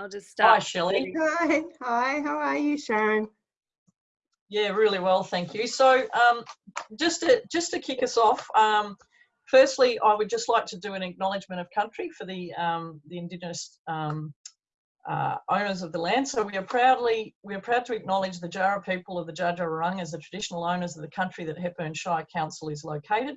I'll just start. Hi, Shelley. Hi, hi, how are you, Sharon? Yeah, really well, thank you. So, um, just to just to kick us off, um, firstly, I would just like to do an acknowledgement of country for the um, the Indigenous um, uh, owners of the land. So we are proudly we are proud to acknowledge the Jara people of the Dja Dja as the traditional owners of the country that Hepburn Shire Council is located.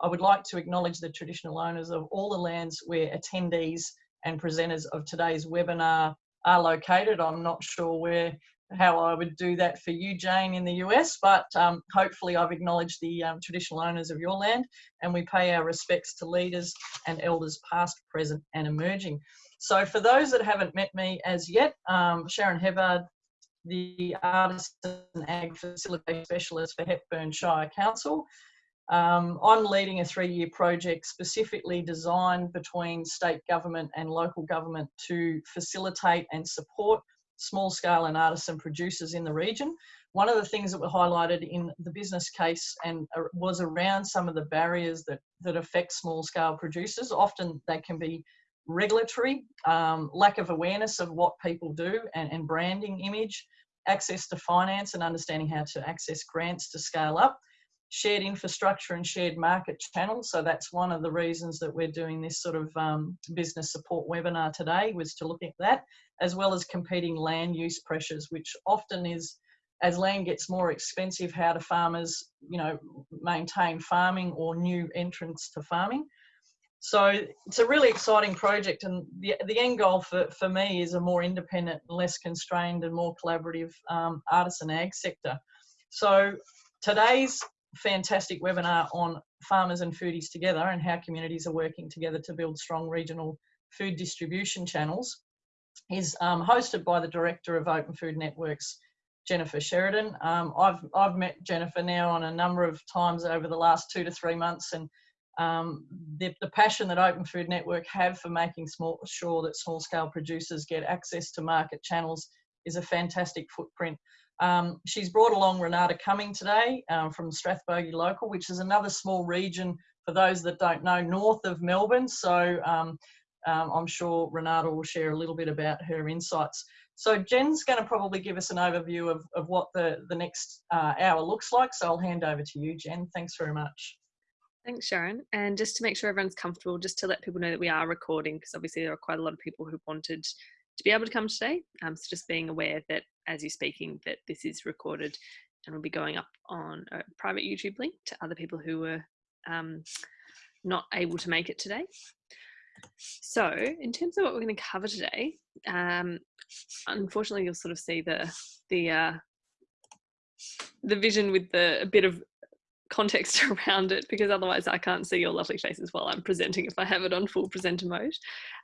I would like to acknowledge the traditional owners of all the lands where attendees and presenters of today's webinar are located. I'm not sure where how I would do that for you, Jane, in the US, but um, hopefully I've acknowledged the um, traditional owners of your land and we pay our respects to leaders and elders past, present and emerging. So for those that haven't met me as yet, um, Sharon Hebbard, the Artisan and Ag Facilitator Specialist for Hepburn Shire Council. Um, I'm leading a three-year project specifically designed between state government and local government to facilitate and support small scale and artisan producers in the region. One of the things that were highlighted in the business case and uh, was around some of the barriers that, that affect small scale producers. Often they can be regulatory, um, lack of awareness of what people do and, and branding image, access to finance and understanding how to access grants to scale up shared infrastructure and shared market channels. So that's one of the reasons that we're doing this sort of um, business support webinar today was to look at that, as well as competing land use pressures, which often is, as land gets more expensive, how do farmers, you know, maintain farming or new entrants to farming. So it's a really exciting project and the, the end goal for, for me is a more independent, less constrained and more collaborative um, artisan ag sector. So today's fantastic webinar on farmers and foodies together and how communities are working together to build strong regional food distribution channels is um, hosted by the director of Open Food Networks, Jennifer Sheridan. Um, I've, I've met Jennifer now on a number of times over the last two to three months and um, the, the, passion that Open Food Network have for making small, sure that small scale producers get access to market channels is a fantastic footprint um, she's brought along Renata Cumming today um, from Strathbogie Local, which is another small region for those that don't know, north of Melbourne. So um, um I'm sure Renata will share a little bit about her insights. So Jen's going to probably give us an overview of, of what the, the next uh, hour looks like. So I'll hand over to you, Jen. Thanks very much. Thanks, Sharon. And just to make sure everyone's comfortable, just to let people know that we are recording, because obviously there are quite a lot of people who wanted to be able to come today. Um, so just being aware that as you're speaking that this is recorded and will be going up on a private YouTube link to other people who were um, not able to make it today. So in terms of what we're going to cover today, um, unfortunately you'll sort of see the the uh, the vision with the a bit of context around it because otherwise I can't see your lovely faces while I'm presenting if I have it on full presenter mode.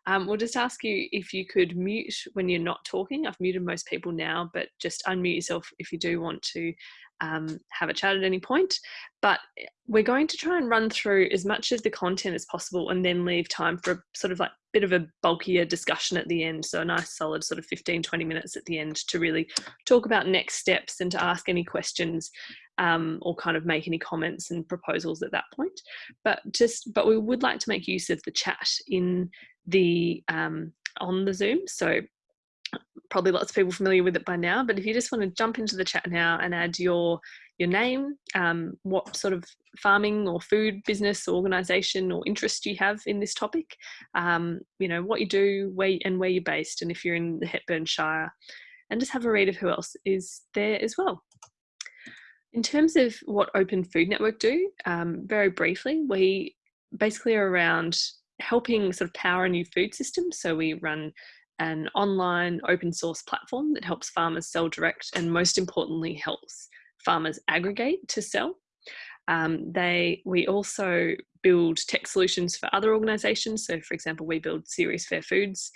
Um, we'll just ask you if you could mute when you're not talking. I've muted most people now, but just unmute yourself if you do want to um, have a chat at any point. But we're going to try and run through as much of the content as possible and then leave time for a sort of like bit of a bulkier discussion at the end. So a nice solid sort of 15, 20 minutes at the end to really talk about next steps and to ask any questions um, or kind of make any comments and proposals at that point. But just, but we would like to make use of the chat in the um, on the Zoom. So probably lots of people familiar with it by now, but if you just want to jump into the chat now and add your your name, um, what sort of farming or food business or organization or interest you have in this topic, um, you know, what you do, where and where you're based, and if you're in the Hepburn Shire, and just have a read of who else is there as well. In terms of what Open Food Network do, um, very briefly, we basically are around helping sort of power a new food system. So we run an online open source platform that helps farmers sell direct and most importantly helps farmers aggregate to sell. Um, they, we also build tech solutions for other organizations. So for example, we build CERES Fair Foods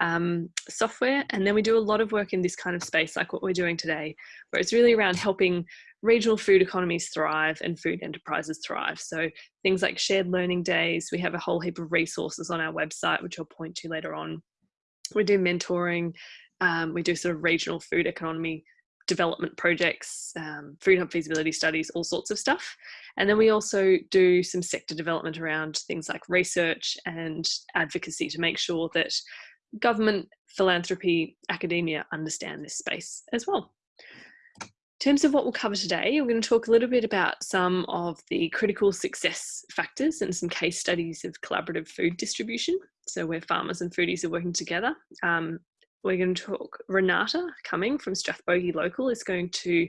um, software. And then we do a lot of work in this kind of space, like what we're doing today, where it's really around helping regional food economies thrive and food enterprises thrive. So things like shared learning days, we have a whole heap of resources on our website, which I'll point to later on. We do mentoring, um, we do sort of regional food economy development projects, um, food hub feasibility studies, all sorts of stuff. And then we also do some sector development around things like research and advocacy to make sure that government philanthropy, academia understand this space as well. In terms of what we'll cover today, we're going to talk a little bit about some of the critical success factors and some case studies of collaborative food distribution. So where farmers and foodies are working together. Um, we're going to talk, Renata coming from Strathbogie Local is going to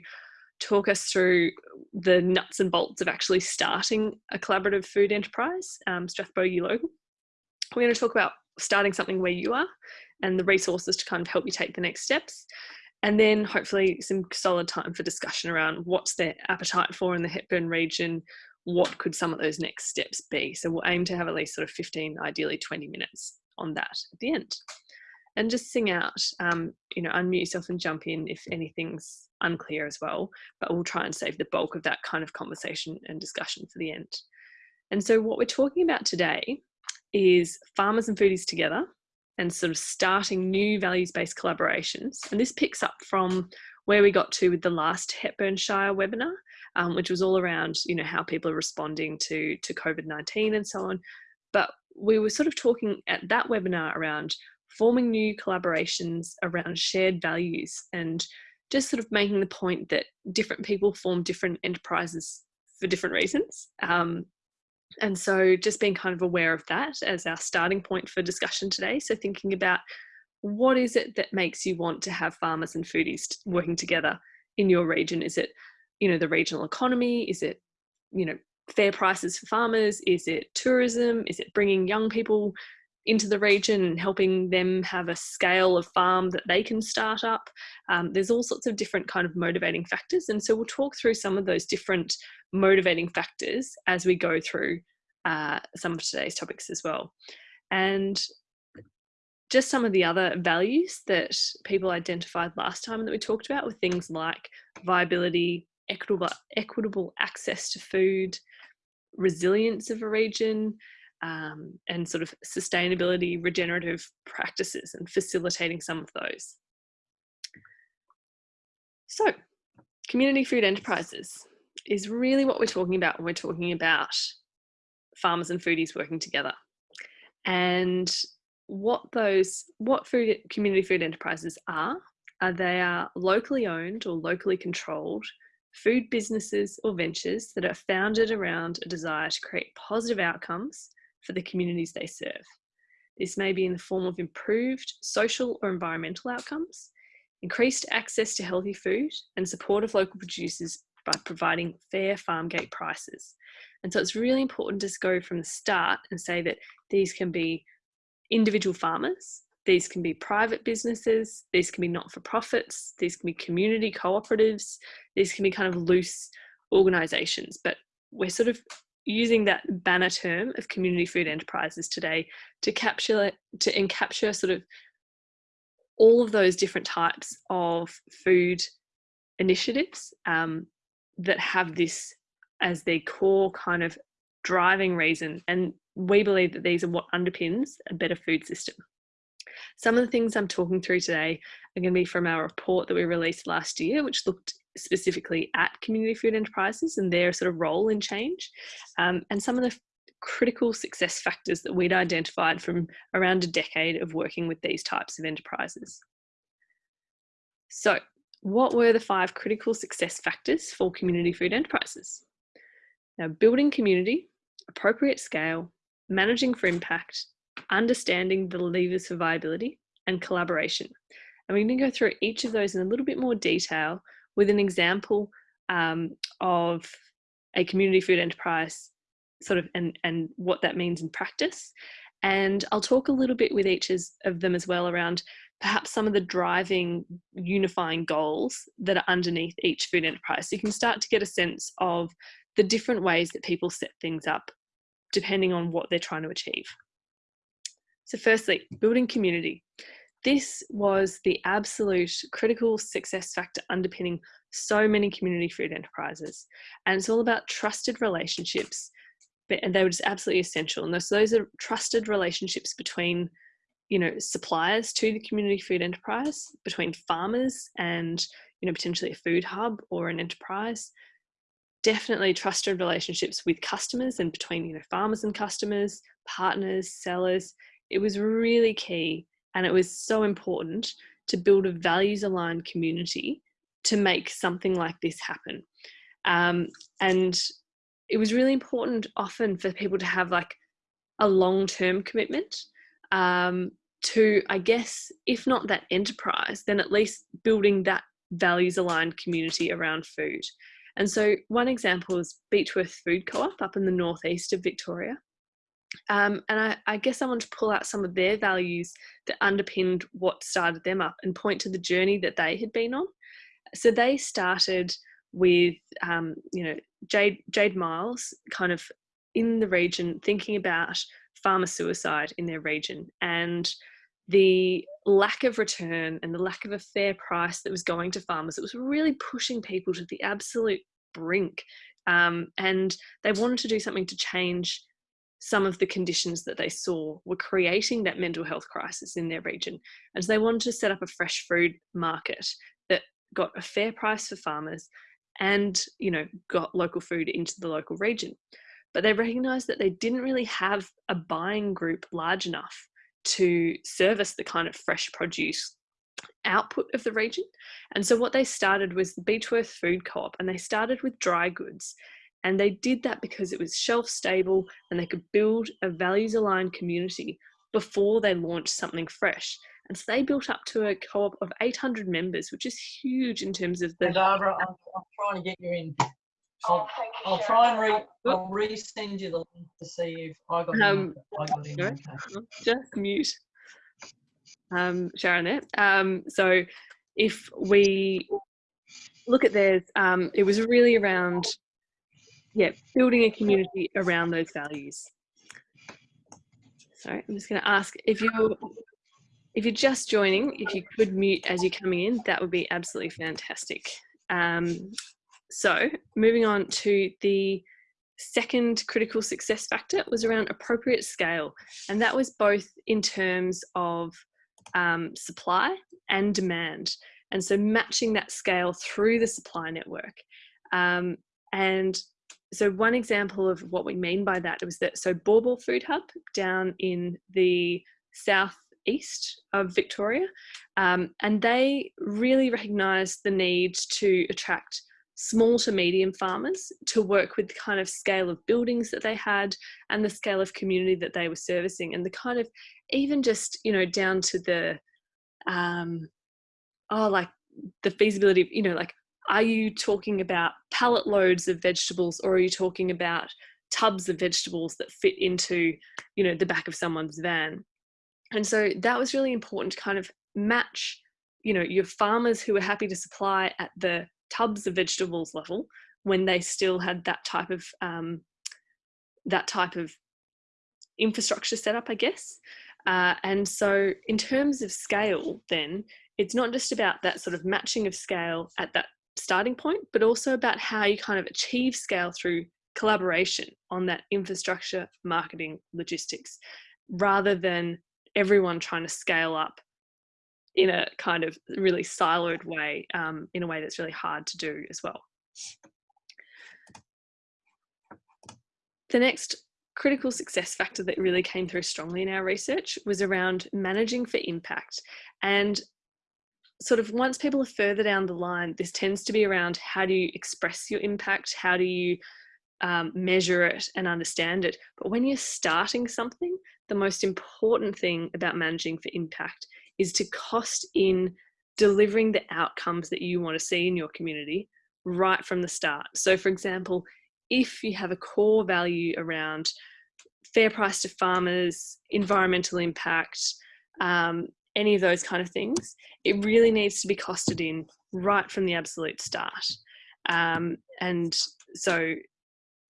talk us through the nuts and bolts of actually starting a collaborative food enterprise, um, Strathbogie Local. We're going to talk about starting something where you are and the resources to kind of help you take the next steps and then hopefully some solid time for discussion around what's their appetite for in the Hepburn region, what could some of those next steps be. So we'll aim to have at least sort of 15, ideally 20 minutes on that at the end. And just sing out, um, you know, unmute yourself and jump in if anything's unclear as well, but we'll try and save the bulk of that kind of conversation and discussion for the end. And so what we're talking about today is farmers and foodies together and sort of starting new values-based collaborations. And this picks up from where we got to with the last Hepburn Shire webinar, um, which was all around, you know, how people are responding to, to COVID-19 and so on. But we were sort of talking at that webinar around forming new collaborations around shared values and just sort of making the point that different people form different enterprises for different reasons. Um, and so just being kind of aware of that as our starting point for discussion today. So thinking about what is it that makes you want to have farmers and foodies working together in your region? Is it, you know, the regional economy? Is it, you know, fair prices for farmers? Is it tourism? Is it bringing young people into the region and helping them have a scale of farm that they can start up. Um, there's all sorts of different kind of motivating factors. And so we'll talk through some of those different motivating factors as we go through uh, some of today's topics as well. And just some of the other values that people identified last time that we talked about were things like viability, equitable, equitable access to food, resilience of a region, um, and sort of sustainability regenerative practices and facilitating some of those. So community food enterprises is really what we're talking about when we're talking about farmers and foodies working together. And what those, what food community food enterprises are, are they are locally owned or locally controlled food businesses or ventures that are founded around a desire to create positive outcomes for the communities they serve. This may be in the form of improved social or environmental outcomes, increased access to healthy food, and support of local producers by providing fair farm gate prices. And so it's really important to go from the start and say that these can be individual farmers, these can be private businesses, these can be not-for-profits, these can be community cooperatives, these can be kind of loose organizations, but we're sort of using that banner term of community food enterprises today to capture to encapture sort of all of those different types of food initiatives um, that have this as their core kind of driving reason. And we believe that these are what underpins a better food system. Some of the things I'm talking through today are going to be from our report that we released last year, which looked specifically at community food enterprises and their sort of role in change, um, and some of the critical success factors that we'd identified from around a decade of working with these types of enterprises. So what were the five critical success factors for community food enterprises? Now, building community, appropriate scale, managing for impact, understanding the levers for viability, and collaboration. And we're going to go through each of those in a little bit more detail with an example um, of a community food enterprise sort of and, and what that means in practice. And I'll talk a little bit with each of them as well around perhaps some of the driving unifying goals that are underneath each food enterprise. So you can start to get a sense of the different ways that people set things up depending on what they're trying to achieve. So firstly, building community. This was the absolute critical success factor underpinning so many community food enterprises. And it's all about trusted relationships, and they were just absolutely essential. And so those are trusted relationships between you know suppliers to the community food enterprise between farmers and you know potentially a food hub or an enterprise definitely trusted relationships with customers and between you know farmers and customers partners sellers it was really key And it was so important to build a values aligned community to make something like this happen. Um, and it was really important often for people to have like a long term commitment um, to, I guess, if not that enterprise, then at least building that values aligned community around food. And so, one example is Beechworth Food Co op up in the northeast of Victoria. Um, and I, I, guess I want to pull out some of their values that underpinned what started them up and point to the journey that they had been on. So they started with, um, you know, Jade, Jade Miles kind of in the region thinking about farmer suicide in their region and the lack of return and the lack of a fair price that was going to farmers. It was really pushing people to the absolute brink. Um, and they wanted to do something to change some of the conditions that they saw were creating that mental health crisis in their region. And so they wanted to set up a fresh food market that got a fair price for farmers and, you know, got local food into the local region. But they recognized that they didn't really have a buying group large enough to service the kind of fresh produce output of the region. And so what they started was the Beechworth Food Co-op and they started with dry goods. And they did that because it was shelf stable and they could build a values aligned community before they launched something fresh. And so they built up to a co-op of 800 members, which is huge in terms of the. Barbara, I'm, I'm trying to get you in. I'll, I'll try and re, I'll resend you the link to see if I got um, in. I got in. Just mute um, Sharon there. Um, so if we look at theirs, um, it was really around, yeah, building a community around those values. Sorry, I'm just going to ask if you're if you're just joining, if you could mute as you're coming in, that would be absolutely fantastic. Um, so moving on to the second critical success factor was around appropriate scale. And that was both in terms of um, supply and demand. And so matching that scale through the supply network. Um, and so one example of what we mean by that was that, so Baw Food Hub down in the southeast of Victoria, um, and they really recognised the need to attract small to medium farmers to work with the kind of scale of buildings that they had and the scale of community that they were servicing and the kind of even just you know down to the um oh like the feasibility of you know like are you talking about pallet loads of vegetables or are you talking about tubs of vegetables that fit into you know the back of someone's van and so that was really important to kind of match you know your farmers who were happy to supply at the tubs of vegetables level when they still had that type of um, that type of infrastructure set up, I guess. Uh, and so, in terms of scale, then it's not just about that sort of matching of scale at that starting point, but also about how you kind of achieve scale through collaboration on that infrastructure, marketing, logistics, rather than everyone trying to scale up in a kind of really siloed way, um, in a way that's really hard to do as well. The next critical success factor that really came through strongly in our research was around managing for impact. And sort of once people are further down the line, this tends to be around how do you express your impact? How do you um, measure it and understand it? But when you're starting something, the most important thing about managing for impact is to cost in delivering the outcomes that you want to see in your community right from the start. So, for example, if you have a core value around fair price to farmers, environmental impact, um, any of those kind of things, it really needs to be costed in right from the absolute start. Um, and so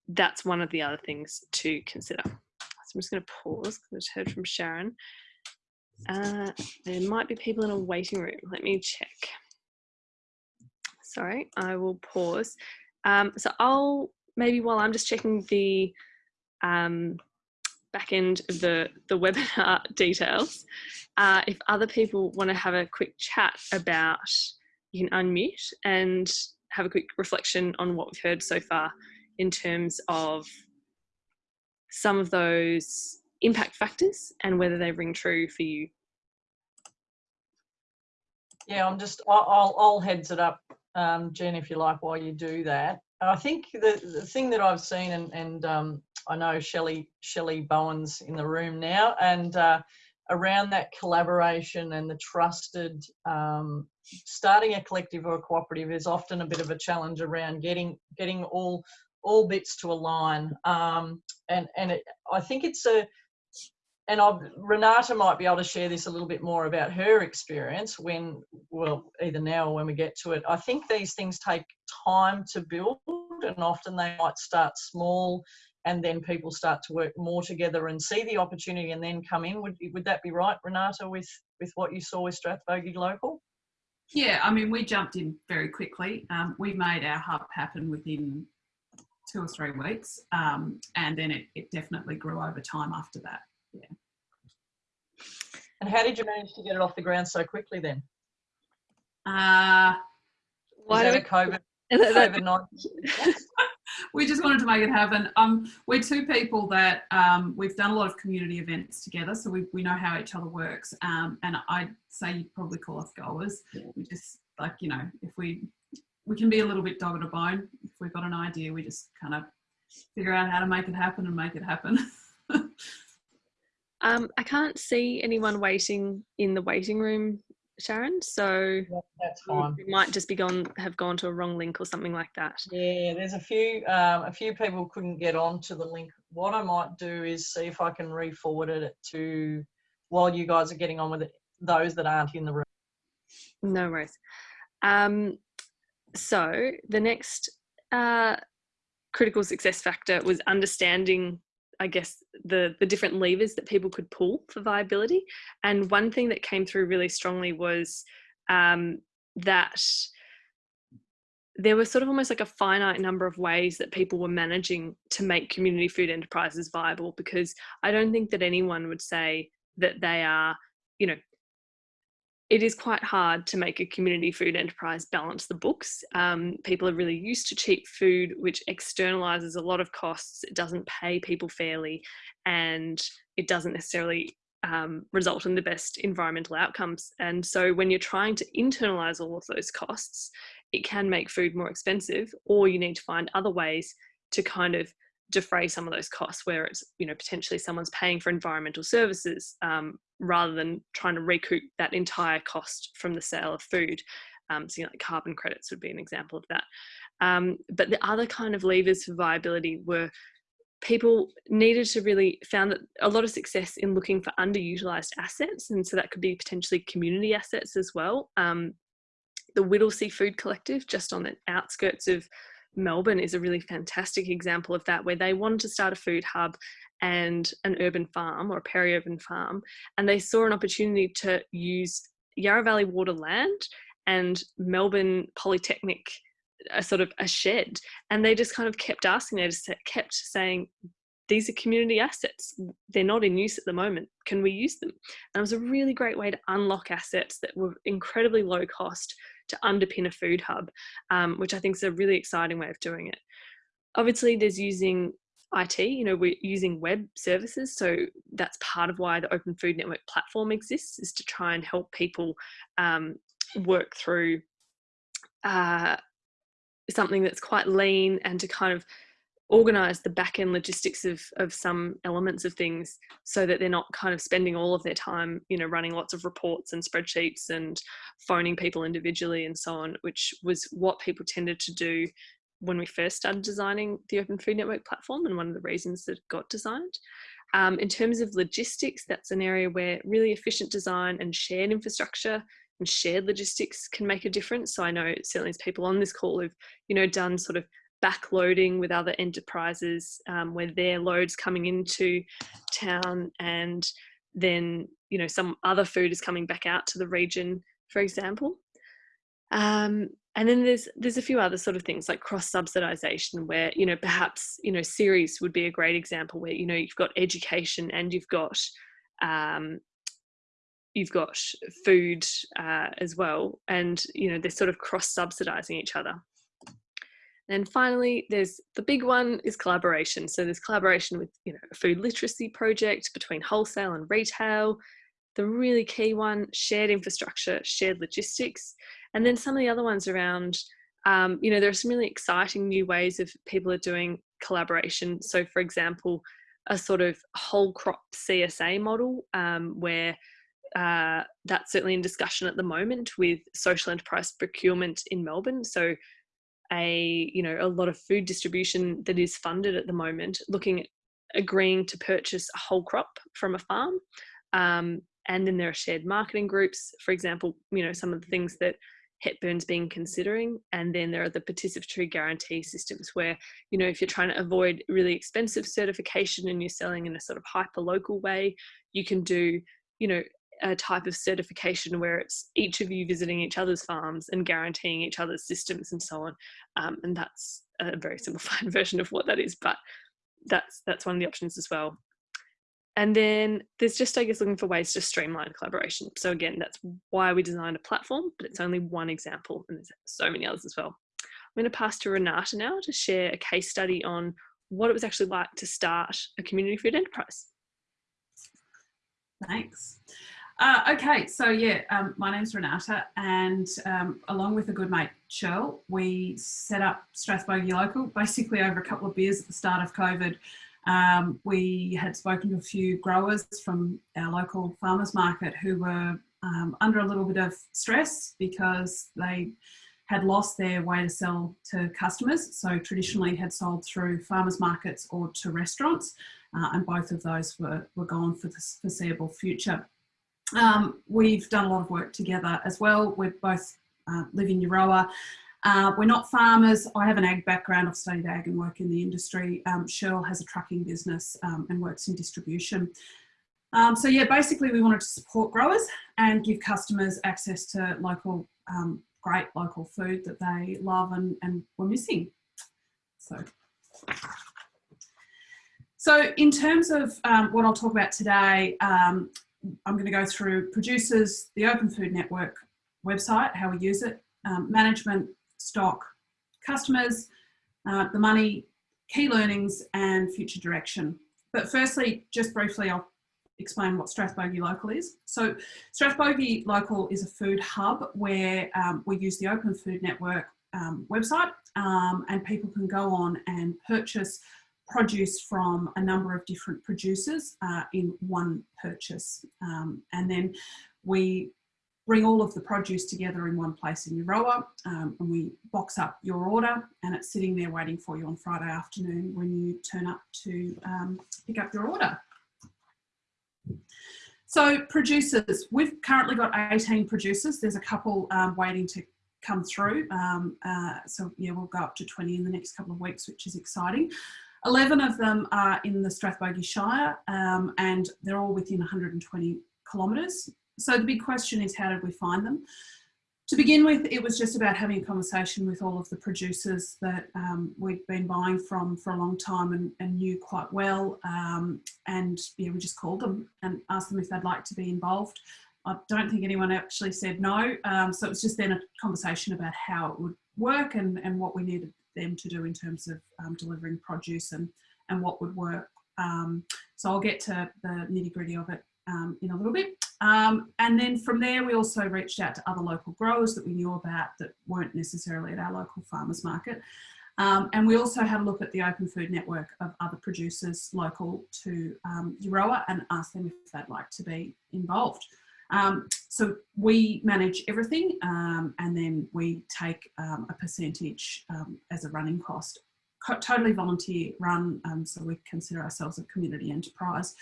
that's one of the other things to consider. So I'm just going to pause because I heard from Sharon. Uh, there might be people in a waiting room. Let me check. Sorry, I will pause. Um, so I'll maybe while I'm just checking the um, back end of the, the webinar details, uh, if other people want to have a quick chat about, you can unmute and have a quick reflection on what we've heard so far in terms of some of those impact factors and whether they ring true for you. Yeah, I'm just, I'll, I'll, heads it up, um, Jen, if you like, while you do that. I think the, the thing that I've seen, and, and um, I know Shelley, Shelley Bowen's in the room now, and uh, around that collaboration and the trusted, um, starting a collective or a cooperative is often a bit of a challenge around getting, getting all, all bits to align. Um, and and it, I think it's a, and I've, Renata might be able to share this a little bit more about her experience when, well, either now or when we get to it. I think these things take time to build, and often they might start small, and then people start to work more together and see the opportunity, and then come in. Would would that be right, Renata, with with what you saw with Strathbogie Local? Yeah, I mean, we jumped in very quickly. Um, we made our hub happen within two or three weeks, um, and then it, it definitely grew over time after that. Yeah. And how did you manage to get it off the ground so quickly then? Uh, Why Why that do a COVID, we, COVID 19? we just wanted to make it happen. Um, we're two people that um, we've done a lot of community events together, so we, we know how each other works. Um, and I'd say you'd probably call us goers. We just like you know, if we we can be a little bit dog at a bone. If we've got an idea, we just kind of figure out how to make it happen and make it happen. um, I can't see anyone waiting in the waiting room, Sharon. So That's fine. might just be gone, have gone to a wrong link or something like that. Yeah, there's a few um, a few people couldn't get onto the link. What I might do is see if I can re-forward it to while you guys are getting on with it, those that aren't in the room. No worries. Um, so the next uh, critical success factor was understanding I guess the the different levers that people could pull for viability. And one thing that came through really strongly was um, that there was sort of almost like a finite number of ways that people were managing to make community food enterprises viable. Because I don't think that anyone would say that they are, you know, it is quite hard to make a community food enterprise balance the books. Um, people are really used to cheap food, which externalizes a lot of costs. It doesn't pay people fairly, and it doesn't necessarily um, result in the best environmental outcomes. And so, when you're trying to internalize all of those costs, it can make food more expensive, or you need to find other ways to kind of defray some of those costs where it's you know potentially someone's paying for environmental services um, rather than trying to recoup that entire cost from the sale of food. Um, so, you know, like carbon credits would be an example of that. Um, but the other kind of levers for viability were people needed to really found that a lot of success in looking for underutilized assets, and so that could be potentially community assets as well. Um, the Whittlesea Food Collective, just on the outskirts of Melbourne, is a really fantastic example of that, where they wanted to start a food hub and an urban farm or a peri-urban farm and they saw an opportunity to use yarra valley water land and melbourne polytechnic a sort of a shed. And they just kind of kept asking they just kept saying these are community assets. They're not in use at the moment. Can we use them? And it was a really great way to unlock assets that were incredibly low cost to underpin a food hub um, which i think is a really exciting way of doing it obviously there's using IT, you know, we're using web services. So that's part of why the Open Food Network platform exists is to try and help people um, work through uh, something that's quite lean and to kind of organize the back end logistics of, of some elements of things so that they're not kind of spending all of their time, you know, running lots of reports and spreadsheets and phoning people individually and so on, which was what people tended to do when we first started designing the Open Food Network platform and one of the reasons that it got designed. Um, in terms of logistics, that's an area where really efficient design and shared infrastructure and shared logistics can make a difference. So I know certainly as people on this call have, you know, done sort of backloading with other enterprises um, where their loads coming into town and then, you know, some other food is coming back out to the region, for example. Um, and then there's there's a few other sort of things like cross subsidization where you know perhaps you know CERES would be a great example where you know you've got education and you've got um, you've got food uh, as well and you know they're sort of cross subsidizing each other and finally there's the big one is collaboration so there's collaboration with you know a food literacy project between wholesale and retail the really key one shared infrastructure, shared logistics, and then some of the other ones around. Um, you know, there are some really exciting new ways of people are doing collaboration. So, for example, a sort of whole crop CSA model um, where uh, that's certainly in discussion at the moment with social enterprise procurement in Melbourne. So a you know a lot of food distribution that is funded at the moment, looking at agreeing to purchase a whole crop from a farm. Um, and then there are shared marketing groups, for example, you know some of the things that Hepburn's been considering. And then there are the participatory guarantee systems where, you know, if you're trying to avoid really expensive certification and you're selling in a sort of hyper local way, you can do, you know, a type of certification where it's each of you visiting each other's farms and guaranteeing each other's systems and so on. Um, and that's a very simplified version of what that is, but that's that's one of the options as well. And then there's just, I guess, looking for ways to streamline collaboration. So again, that's why we designed a platform, but it's only one example, and there's so many others as well. I'm going to pass to Renata now to share a case study on what it was actually like to start a community food enterprise. Thanks. Uh, okay, so yeah, um, my name's Renata, and um, along with a good mate, Cheryl, we set up Strathbogie Local basically over a couple of beers at the start of COVID. Um, we had spoken to a few growers from our local farmers market who were um, under a little bit of stress because they had lost their way to sell to customers. So traditionally had sold through farmers markets or to restaurants, uh, and both of those were, were gone for the foreseeable future. Um, we've done a lot of work together as well. We both uh, live in Euroa uh, we're not farmers. I have an ag background. I've studied ag and work in the industry. Um, Cheryl has a trucking business um, and works in distribution. Um, so yeah, basically we wanted to support growers and give customers access to local, um, great local food that they love and, and were missing. So, so in terms of um, what I'll talk about today, um, I'm going to go through producers, the Open Food Network website, how we use it, management, stock, customers, uh, the money, key learnings and future direction. But firstly, just briefly, I'll explain what Strathbogie Local is. So Strathbogie Local is a food hub where um, we use the Open Food Network um, website um, and people can go on and purchase produce from a number of different producers uh, in one purchase. Um, and then we bring all of the produce together in one place in Euroa um, and we box up your order and it's sitting there waiting for you on Friday afternoon when you turn up to um, pick up your order. So producers, we've currently got 18 producers. There's a couple um, waiting to come through. Um, uh, so yeah, we'll go up to 20 in the next couple of weeks, which is exciting. 11 of them are in the Strathbogie Shire um, and they're all within 120 kilometres so the big question is how did we find them? To begin with, it was just about having a conversation with all of the producers that um, we'd been buying from for a long time and, and knew quite well. Um, and yeah, we just called them and asked them if they'd like to be involved. I don't think anyone actually said no. Um, so it was just then a conversation about how it would work and, and what we needed them to do in terms of um, delivering produce and, and what would work. Um, so I'll get to the nitty gritty of it um, in a little bit. Um, and then from there, we also reached out to other local growers that we knew about that weren't necessarily at our local farmers market. Um, and we also had a look at the open food network of other producers local to um, Euroa and asked them if they'd like to be involved. Um, so we manage everything um, and then we take um, a percentage um, as a running cost. Co totally volunteer run, so we consider ourselves a community enterprise.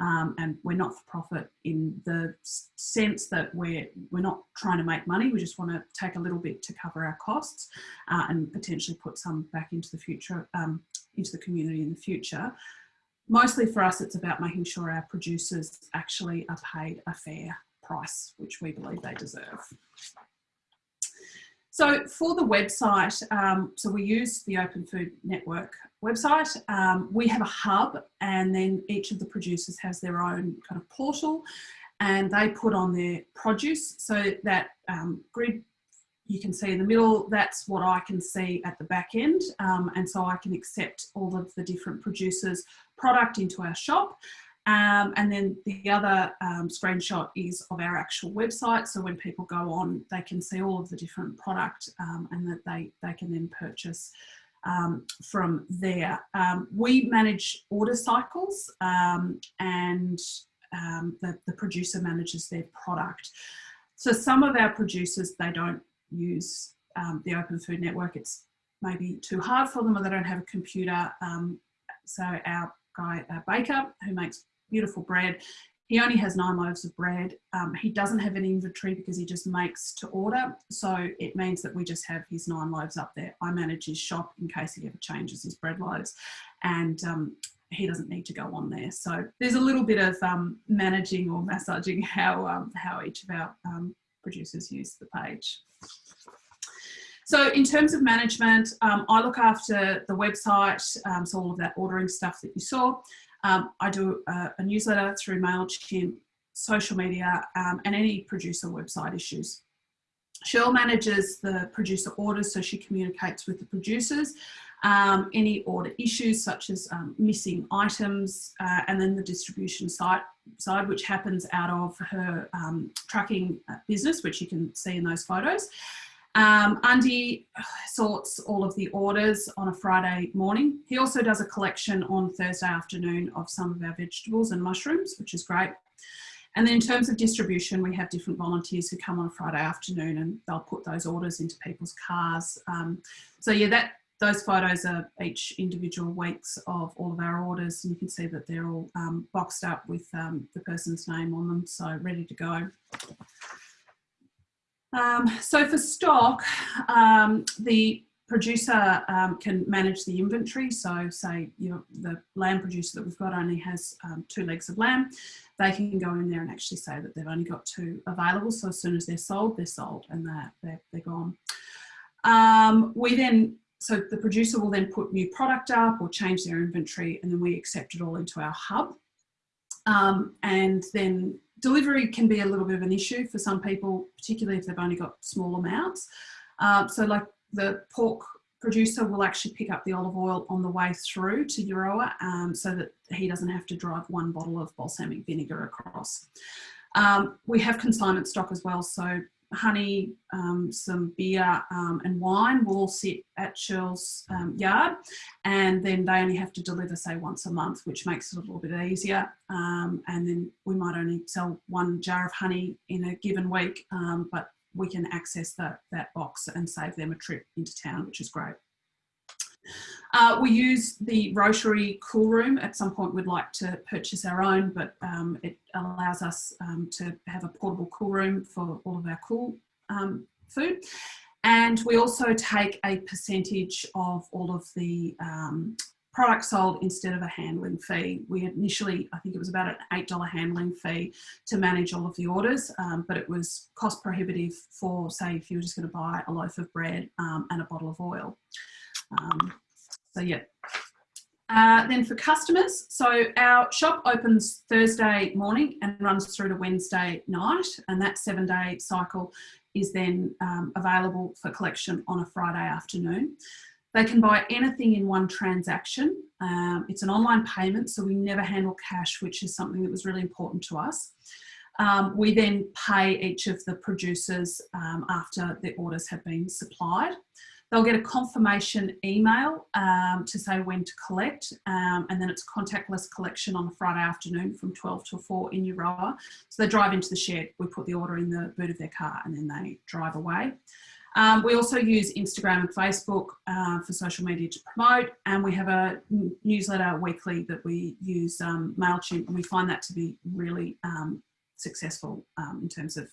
Um, and we're not for profit in the sense that we're we're not trying to make money. We just want to take a little bit to cover our costs uh, and potentially put some back into the future um, into the community in the future. Mostly for us it's about making sure our producers actually are paid a fair price which we believe they deserve so for the website, um, so we use the Open Food Network website. Um, we have a hub and then each of the producers has their own kind of portal and they put on their produce. So that um, grid you can see in the middle, that's what I can see at the back end. Um, and so I can accept all of the different producers product into our shop Um, and then the other um, screenshot is of our actual website. So when people go on, they can see all of the different product um, and that they, they can then purchase um, from there. Um, we manage order cycles um, and the, the producer manages their product. So some of our producers, they don't use the Open Food Network. It's maybe too hard for them or they don't have a computer. so our guy, uh, baker, who makes beautiful bread. He only has nine loaves of bread. Um, he doesn't have an inventory because he just makes to order. So it means that we just have his nine loaves up there. I manage his shop in case he ever changes his bread loaves. And um, he doesn't need to go on there. So there's a little bit of um, managing or massaging how, um, how each of our um, producers use the page. So in terms of management, um, I look after the website, um, so all of that ordering stuff that you saw. Um, I do a, a, newsletter through MailChimp, social media, um, and any producer website issues. Cheryl manages the producer orders, so she communicates with the producers. Um, any order issues such as um, missing items, uh, and then the distribution site, side, which happens out of her um, trucking uh, business, which you can see in those photos. Um, Andy sorts all of the orders on a Friday morning. He also does a collection on Thursday afternoon of some of our vegetables and mushrooms, which is great. And then in terms of distribution, we have different volunteers who come on a Friday afternoon and they'll put those orders into people's cars. Um, so yeah, that those photos are each individual weeks of all of our orders and you can see that they're all um, boxed up with um, the person's name on them, so ready to go. Um, so for stock, um, the producer um, can manage the inventory. So say you know, the lamb producer that we've got only has um, two legs of lamb. They can go in there and actually say that they've only got two available. So as soon as they're sold, they're sold and they're, they're, they're gone. Um, we then, so the producer will then put new product up or change their inventory and then we accept it all into our hub. Um, and then delivery can be a little bit of an issue for some people, particularly if they've only got small amounts. Um, so like the pork producer will actually pick up the olive oil on the way through to Euroa um, so that he doesn't have to drive one bottle of balsamic vinegar across. Um, we have consignment stock as well, so honey, um, some beer um, and wine will all sit at Shell's um, yard and then they only have to deliver say once a month which makes it a little bit easier um, and then we might only sell one jar of honey in a given week um, but we can access that, that box and save them a trip into town which is great. Uh, we use the Rotary Cool Room. At some point we'd like to purchase our own, but um, it allows us um, to have a portable cool room for all of our cool um, food. And we also take a percentage of all of the products sold instead of a handling fee. We initially, I think it was about an $8 handling fee to manage all of the orders, um, but it was cost prohibitive for, say, if you were just going to buy a loaf of bread um, and a bottle of oil. Um, so yeah. Uh, then for customers, so our shop opens Thursday morning and runs through to Wednesday night, and that seven day cycle is then um, available for collection on a Friday afternoon. They can buy anything in one transaction. Um, it's an online payment, so we never handle cash, which is something that was really important to us. Um, we then pay each of the producers um, after the orders have been supplied. They'll get a confirmation email um, to say when to collect um, and then it's contactless collection on a Friday afternoon from 12 to 4 in Euroa. So they drive into the shed, we put the order in the boot of their car and then they drive away. Um, we also use Instagram and Facebook uh, for social media to promote and we have a newsletter weekly that we use um, MailChimp and we find that to be really um, successful um, in terms of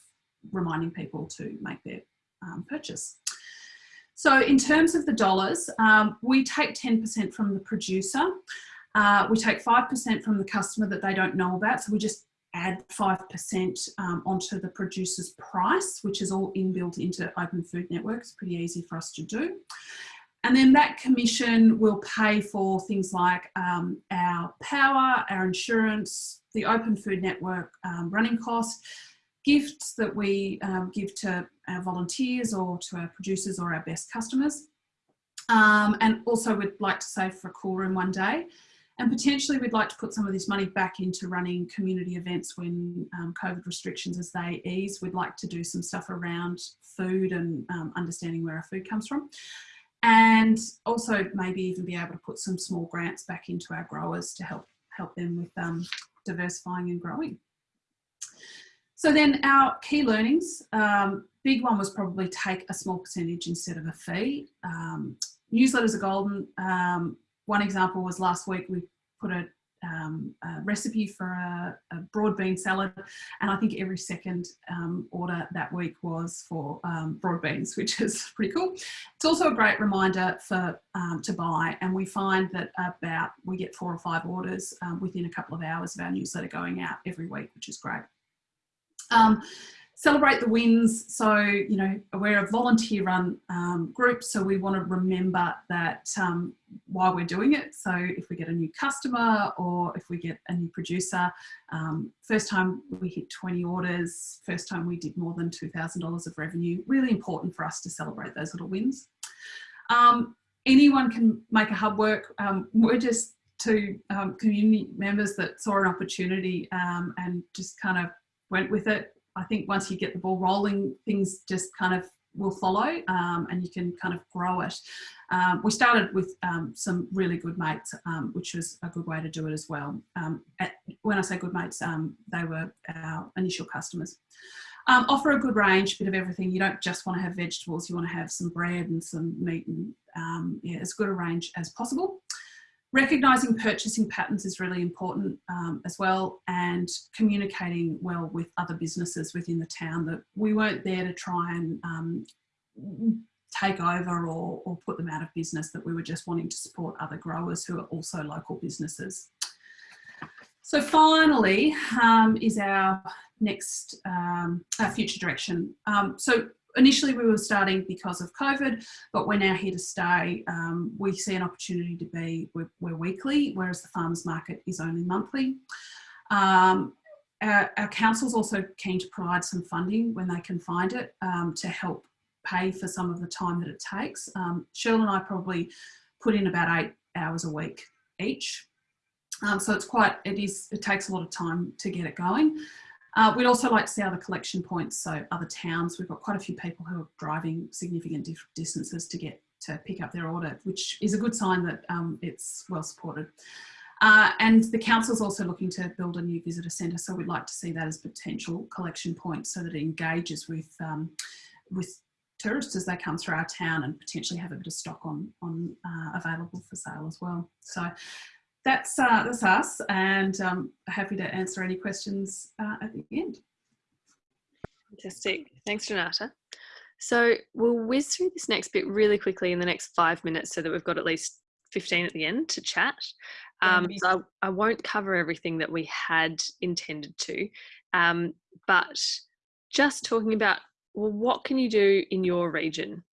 reminding people to make their purchase. So in terms of the dollars, um, we take 10% from the producer. Uh, we take 5% from the customer that they don't know about. So we just add 5% um, onto the producer's price, which is all inbuilt into Open Food Network. It's pretty easy for us to do. And then that commission will pay for things like um, our power, our insurance, the Open Food Network um, running cost, gifts that we um, give to our volunteers or to our producers or our best customers. Um, and also we'd like to save for a cool room one day. and potentially we'd like to put some of this money back into running community events when um, COVID restrictions as they ease. We'd like to do some stuff around food and um, understanding where our food comes from. And also maybe even be able to put some small grants back into our growers to help help them with um, diversifying and growing. So then our key learnings, um, big one was probably take a small percentage instead of a fee. Um, newsletters are golden. Um, one example was last week we put a, um, a recipe for a, a, broad bean salad and I think every second um, order that week was for um, broad beans which is pretty cool. It's also a great reminder for to buy and we find that about we get four or five orders within a couple of hours of our newsletter going out every week which is great. Um, celebrate the wins. So, you know, we're a volunteer run um, group, so we want to remember that um, while we're doing it. So if we get a new customer or if we get a new producer, um, first time we hit 20 orders, first time we did more than $2,000 of revenue, really important for us to celebrate those little wins. Um, anyone can make a hub work. Um, we're just two um, community members that saw an opportunity and just kind of went with it I think once you get the ball rolling, things just kind of will follow um, and you can kind of grow it. Um, we started with um, some really good mates, um, which was a good way to do it as well. Um, at, when I say good mates, um, they were our initial customers. offer a good range, bit of everything. You don't just want to have vegetables, you want to have some bread and some meat and yeah, as good a range as possible. Recognising purchasing patterns is really important um, as well and communicating well with other businesses within the town that we weren't there to try and um, take over or, or put them out of business, that we were just wanting to support other growers who are also local businesses. So finally um, is our next um, our future direction. Um, so initially we were starting because of COVID, but we're now here to stay. Um, we see an opportunity to be, we're, we're, weekly, whereas the farmers market is only monthly. Um, our, our council's also keen to provide some funding when they can find it um, to help pay for some of the time that it takes. Um, Cheryl and I probably put in about eight hours a week each. Um, so it's quite, it is, it takes a lot of time to get it going. Uh, we'd also like to see other collection points, so other towns. We've got quite a few people who are driving significant distances to get to pick up their order, which is a good sign that um, it's well supported. Uh, and the council is also looking to build a new visitor centre, so we'd like to see that as potential collection points so that it engages with um, with tourists as they come through our town and potentially have a bit of stock on on uh, available for sale as well. So that's uh, that's us, and um, happy to answer any questions uh, at the end. Fantastic. Thanks, Renata. So we'll whiz through this next bit really quickly in the next five minutes so that we've got at least 15 at the end to chat. Um, so I, I, won't cover everything that we had intended to, um, but just talking about, well, what can you do in your region?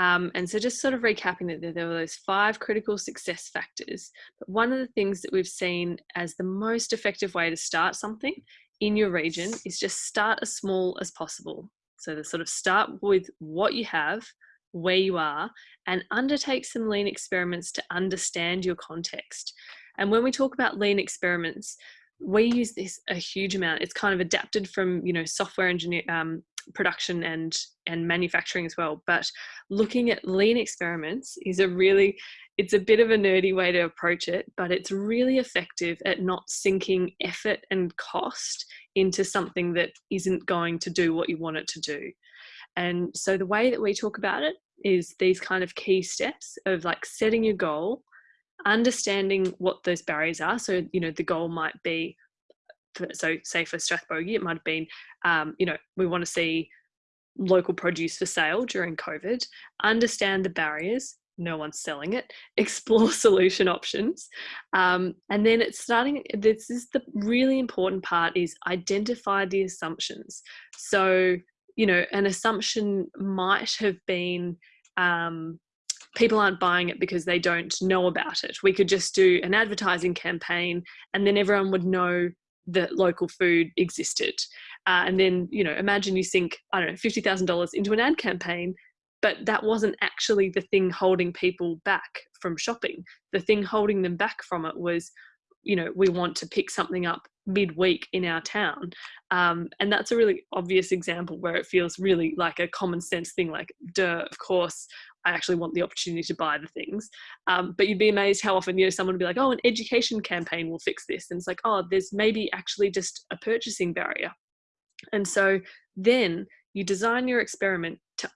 Um, and so just sort of recapping that there were those five critical success factors. But one of the things that we've seen as the most effective way to start something in your region is just start as small as possible. So to sort of start with what you have, where you are, and undertake some lean experiments to understand your context. And when we talk about lean experiments, we use this a huge amount. It's kind of adapted from, you know, software engineer, um, production and and manufacturing as well but looking at lean experiments is a really it's a bit of a nerdy way to approach it but it's really effective at not sinking effort and cost into something that isn't going to do what you want it to do. And so the way that we talk about it is these kind of key steps of like setting your goal understanding what those barriers are. So you know the goal might be so say for Strathbogie, it might have been, um, you know, we want to see local produce for sale during COVID, understand the barriers, no one's selling it, explore solution options. Um, and then it's starting, this is the really important part is identify the assumptions. So, you know, an assumption might have been, um, people aren't buying it because they don't know about it. We could just do an advertising campaign and then everyone would know that local food existed. Uh, and then, you know, imagine you sink, I don't know, $50,000 into an ad campaign but that wasn't actually the thing holding people back from shopping. The thing holding them back from it was, you know, we want to pick something up midweek in our town. Um, and that's a really obvious example where it feels really like a common sense thing like, duh, of course, I actually want the opportunity to buy the things. Um, but you'd be amazed how often, you know, someone would be like, oh, an education campaign will fix this. And it's like, oh, there's maybe actually just a purchasing barrier. And so then you design your experiment to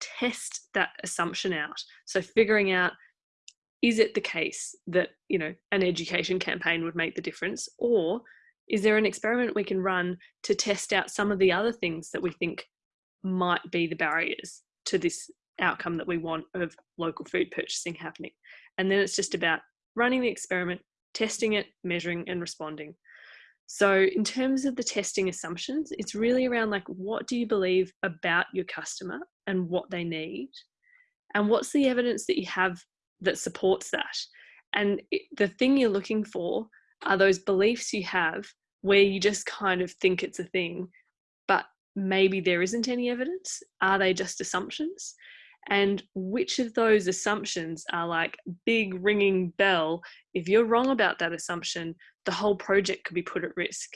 test that assumption out. So figuring out, is it the case that, you know, an education campaign would make the difference? Or is there an experiment we can run to test out some of the other things that we think might be the barriers to this outcome that we want of local food purchasing happening? And then it's just about running the experiment, testing it, measuring and responding. So in terms of the testing assumptions, it's really around like, what do you believe about your customer and what they need? And what's the evidence that you have that supports that? And it, the thing you're looking for are those beliefs you have where you just kind of think it's a thing, but maybe there isn't any evidence. Are they just assumptions? And which of those assumptions are like big ringing bell? If you're wrong about that assumption, the whole project could be put at risk.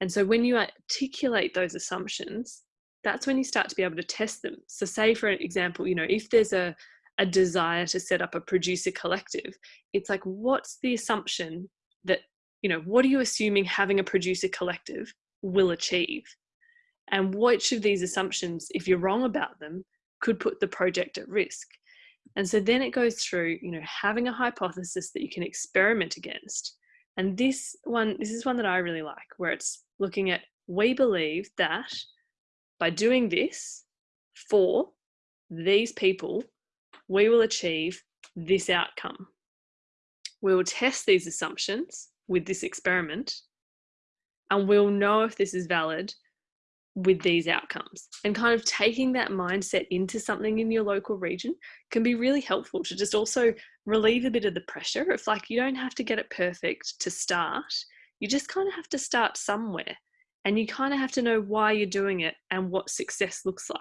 And so when you articulate those assumptions, that's when you start to be able to test them. So say for an example, you know, if there's a, a desire to set up a producer collective, it's like, what's the assumption that, you know, what are you assuming having a producer collective will achieve? And which of these assumptions, if you're wrong about them, could put the project at risk? And so then it goes through, you know, having a hypothesis that you can experiment against. And this one, this is one that I really like, where it's looking at, we believe that by doing this for these people, we will achieve this outcome. We will test these assumptions with this experiment and we'll know if this is valid with these outcomes and kind of taking that mindset into something in your local region can be really helpful to just also relieve a bit of the pressure of like you don't have to get it perfect to start. You just kind of have to start somewhere and you kind of have to know why you're doing it and what success looks like.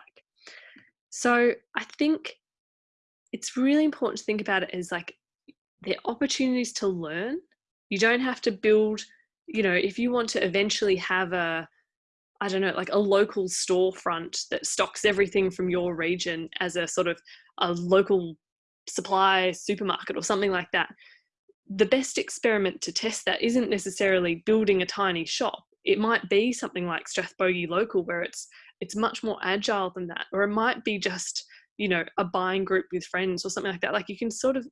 So i think it's really important to think about it as like the opportunities to learn. You don't have to build you know if you want to eventually have a I don't know, like a local storefront that stocks everything from your region as a sort of a local supply supermarket or something like that. The best experiment to test that isn't necessarily building a tiny shop. It might be something like Strathbogie Local where it's it's much more agile than that. Or it might be just, you know, a buying group with friends or something like that. Like you can sort of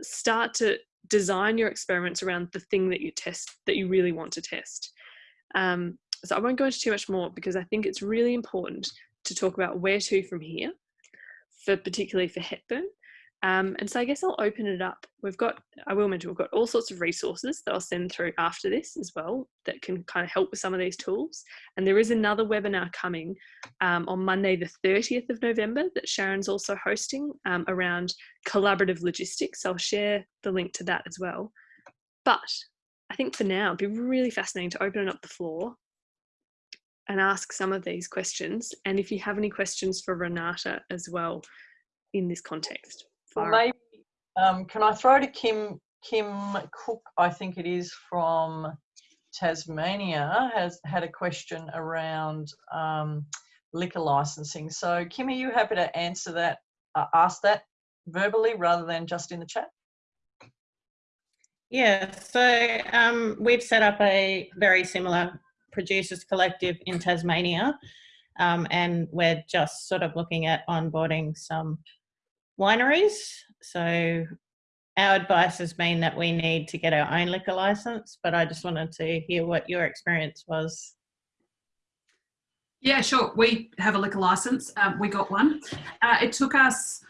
start to design your experiments around the thing that you test that you really want to test. Um, so I won't go into too much more because I think it's really important to talk about where to from here, for particularly for Hepburn. Um, and so I guess I'll open it up. We've got, I will mention, we've got all sorts of resources that I'll send through after this as well that can kind of help with some of these tools. And there is another webinar coming um, on Monday, the 30th of November that Sharon's also hosting um, around collaborative logistics. I'll share the link to that as well. But I think for now, it'd be really fascinating to open up the floor and ask some of these questions. And if you have any questions for Renata as well in this context. Well, maybe, um, can I throw to Kim, Kim Cook, I think it is from Tasmania, has had a question around um, liquor licensing. So Kim, are you happy to answer that, uh, ask that verbally rather than just in the chat? Yeah, so um, we've set up a very similar producers collective in Tasmania. Um, and we're just sort of looking at onboarding some wineries. So our advice has been that we need to get our own liquor license, but I just wanted to hear what your experience was. Yeah, sure. We have a liquor license. Um, we got one. Uh, it took us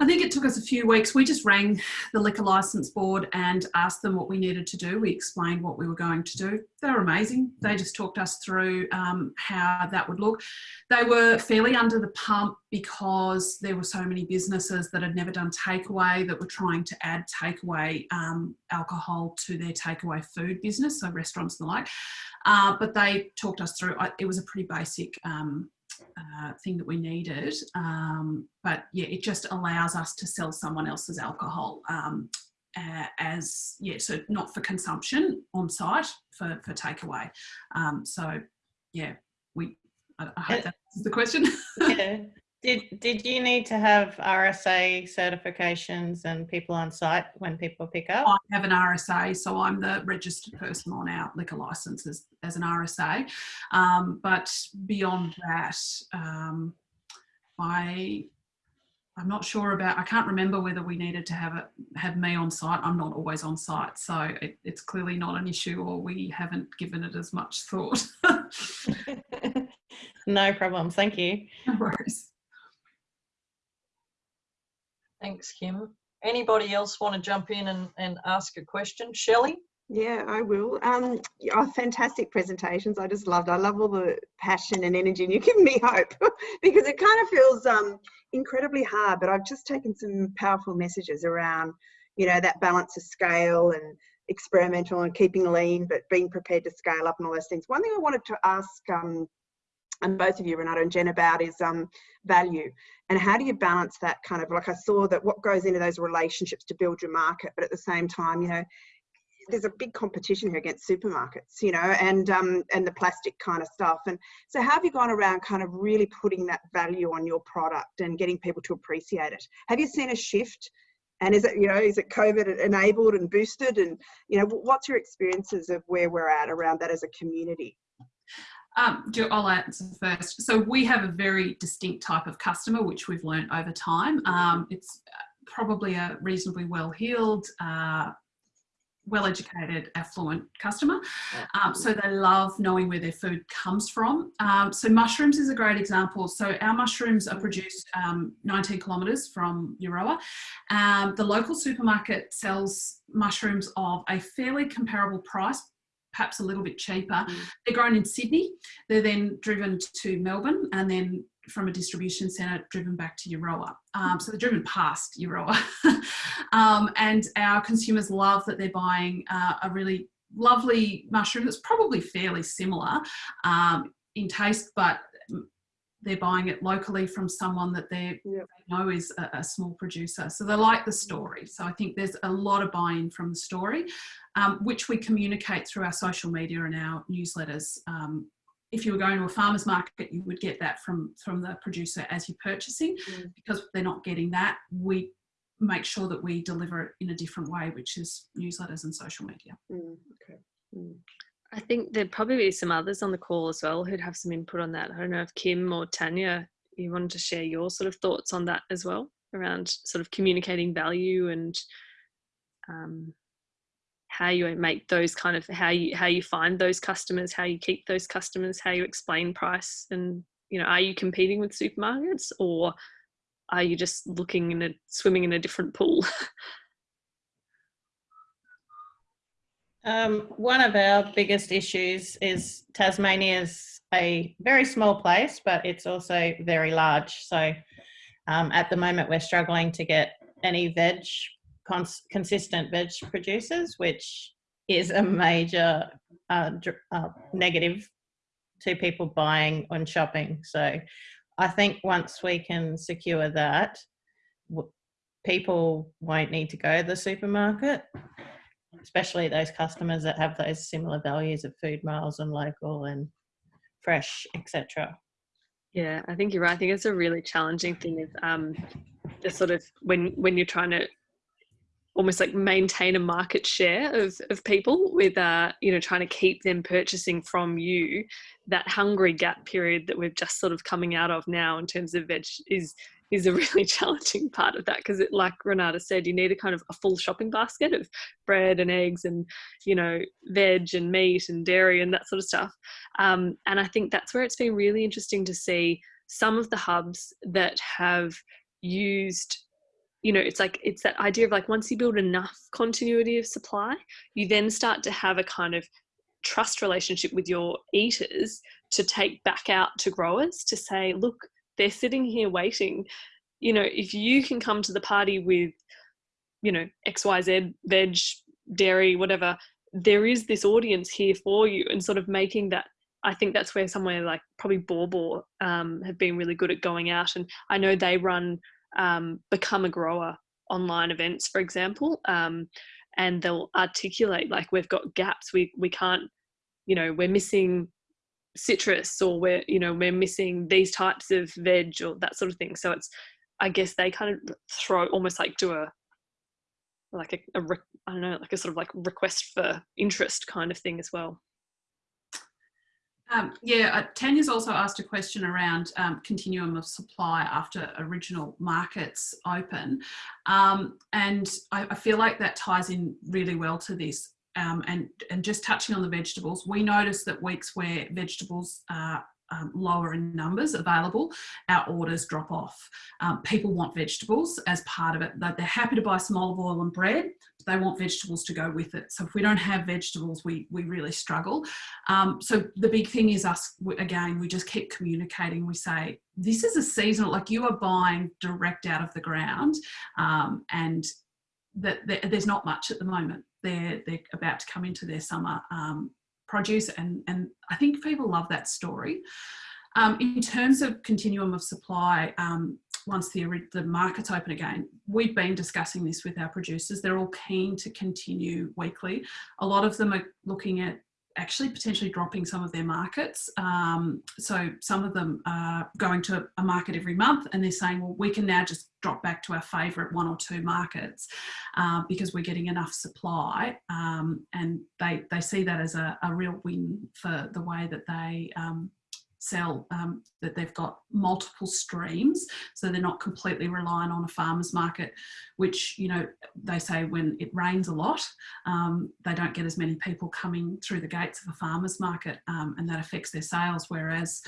I think it took us a few weeks. We just rang the liquor license board and asked them what we needed to do. We explained what we were going to do. They were amazing. They just talked us through um, how that would look. They were fairly under the pump because there were so many businesses that had never done takeaway that were trying to add takeaway um, alcohol to their takeaway food business, so restaurants and the like. Uh, but they talked us through, it was a pretty basic um, uh, thing that we needed. Um, but yeah, it just allows us to sell someone else's alcohol um, uh, as, yeah, so not for consumption on site, for, for takeaway. Um, so yeah, we, I, I hope that's the question. yeah. Did did you need to have RSA certifications and people on site when people pick up? I have an RSA, so I'm the registered person on our liquor license as, as an RSA. Um, but beyond that, um, I I'm not sure about. I can't remember whether we needed to have it have me on site. I'm not always on site, so it, it's clearly not an issue, or we haven't given it as much thought. no problem. Thank you. no worries. Thanks, Kim. Anybody else want to jump in and, and ask a question? Shelley? Yeah, I will. Um, yeah, fantastic presentations. I just loved. I love all the passion and energy, and you give me hope because it kind of feels um, incredibly hard. But I've just taken some powerful messages around, you know, that balance of scale and experimental and keeping lean, but being prepared to scale up and all those things. One thing I wanted to ask, um, and both of you, Renata and Jen, about is um, value and how do you balance that kind of like I saw that what goes into those relationships to build your market, but at the same time, you know there's a big competition here against supermarkets, you know, and um, and the plastic kind of stuff. And so, how have you gone around kind of really putting that value on your product and getting people to appreciate it? Have you seen a shift? And is it, you know, is it COVID enabled and boosted? And you know, what's your experiences of where we're at around that as a community? Um, I'll answer first. So we have a very distinct type of customer, which we've learned over time. Um, it's probably a reasonably well-heeled, uh, well-educated, affluent customer. Um, so they love knowing where their food comes from. Um, so mushrooms is a great example. So our mushrooms are produced um, 19 kilometres from Euroa. Um, the local supermarket sells mushrooms of a fairly comparable price, perhaps a little bit cheaper. Mm. They're grown in Sydney. They're then driven to Melbourne and then from a distribution centre driven back to Euroa. Um, so they're driven past Euroa. um, and our consumers love that they're buying uh, a really lovely mushroom that's probably fairly similar um, in taste, but they're buying it locally from someone that yep. they know is a, a, small producer. So they like the story. So I think there's a lot of buy-in from the story, um, which we communicate through our social media and our newsletters. Um, if you were going to a farmer's market, you would get that from, from the producer as you're purchasing. Mm. Because they're not getting that, we make sure that we deliver it in a different way, which is newsletters and social media. Mm, okay. Mm. I think there'd probably be some others on the call as well who'd have some input on that. I don't know if Kim or Tanya, you wanted to share your sort of thoughts on that as well around sort of communicating value and um, how you make those kind of how you how you find those customers, how you keep those customers, how you explain price, and you know, are you competing with supermarkets or are you just looking in a swimming in a different pool? Um, one of our biggest issues is Tasmania's a very small place, but it's also very large. So um, at the moment, we're struggling to get any veg, cons consistent veg producers, which is a major uh, uh, negative to people buying and shopping. So I think once we can secure that, people won't need to go to the supermarket especially those customers that have those similar values of food miles and local and fresh, etc. Yeah, I think you're right. I think it's a really challenging thing of um, the sort of when when you're trying to almost like maintain a market share of, of people with uh, you know trying to keep them purchasing from you. That hungry gap period that we're just sort of coming out of now in terms of veg is is a really challenging part of that because it like renata said you need a kind of a full shopping basket of bread and eggs and you know veg and meat and dairy and that sort of stuff. Um, and i think that's where it's been really interesting to see some of the hubs that have used you know it's like it's that idea of like once you build enough continuity of supply you then start to have a kind of trust relationship with your eaters to take back out to growers to say look they're sitting here waiting you know if you can come to the party with you know xyz veg dairy whatever there is this audience here for you and sort of making that I think that's where somewhere like probably Baw Baw um, have been really good at going out. And I know they run um, Become a Grower online events, for example, um, and they'll articulate like we've got gaps. We we can't, you know, we're missing citrus or we're you know we're missing these types of veg or that sort of thing. So it's I guess they kind of throw almost like do a like a, a I don't know like a sort of like request for interest kind of thing as well. Um, yeah, uh, Tanya's also asked a question around um, continuum of supply after original markets open. Um, and I, I, feel like that ties in really well to this. Um, and, and just touching on the vegetables, we noticed that weeks where vegetables are um, lower in numbers available, our orders drop off. Um, people want vegetables as part of it. They're happy to buy some olive oil and bread. They want vegetables to go with it. So if we don't have vegetables, we, we really struggle. Um, so the big thing is us, again, we just keep communicating. We say, this is a seasonal, like you are buying direct out of the ground um, and that there's not much at the moment. They're, they're about to come into their summer um, produce and, and I think people love that story. Um, in terms of continuum of supply, um, once the, the market's open again, we've been discussing this with our producers. They're all keen to continue weekly. A lot of them are looking at actually potentially dropping some of their markets. Um, so some of them are going to a market every month and they're saying, well, we can now just drop back to our favourite one or two markets uh, because we're getting enough supply. Um, and they, they see that as a, a, real win for the way that they um, sell um, that they've got multiple streams so they're not completely reliant on a farmer's market which you know they say when it rains a lot um, they don't get as many people coming through the gates of a farmer's market um, and that affects their sales whereas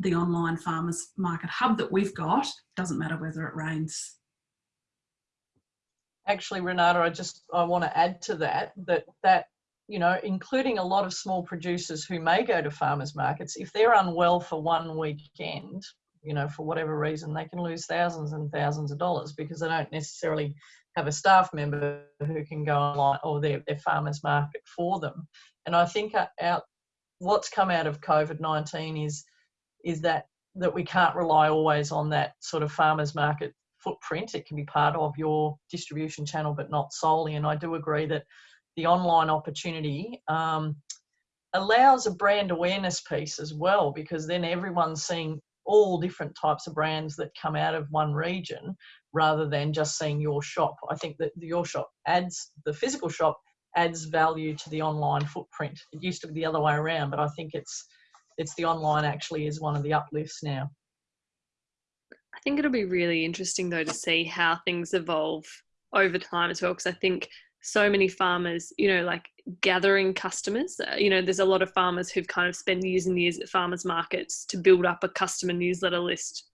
the online farmers market hub that we've got doesn't matter whether it rains. Actually renata i just i want to add to that that that you know, including a lot of small producers who may go to farmers markets, if they're unwell for one weekend, you know, for whatever reason, they can lose thousands and thousands of dollars because they don't necessarily have a staff member who can go online or their, their farmers market for them. And I think uh, out what's come out of COVID-19 is is that that we can't rely always on that sort of farmers market footprint. It can be part of your distribution channel, but not solely. And I do agree that the online opportunity um, allows a brand awareness piece as well because then everyone's seeing all different types of brands that come out of one region rather than just seeing your shop. I think that your shop adds, the physical shop adds value to the online footprint. It used to be the other way around, but I think it's it's the online actually is one of the uplifts now. I think it'll be really interesting though to see how things evolve over time as well because I think so many farmers, you know, like gathering customers. Uh, you know, there's a lot of farmers who've kind of spent years and years at farmers markets to build up a customer newsletter list